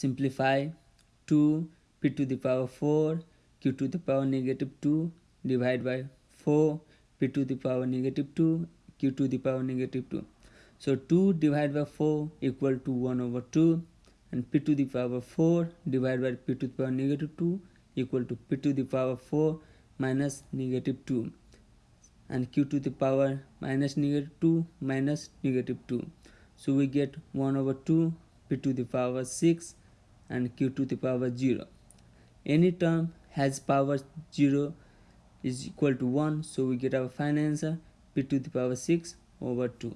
simplify 2 p to the power 4 q to the power negative 2 divided by 4 p to the power negative 2 q to the power negative 2 so 2 divided by 4 equal to 1 over 2 and p to the power 4 divided by p to the power negative 2 equal to p to the power 4 minus negative 2 and q to the power minus negative 2 minus negative 2 so we get 1 over 2 p to the power 6 and q to the power 0 any term has power 0 is equal to 1 so we get our final answer p to the power 6 over 2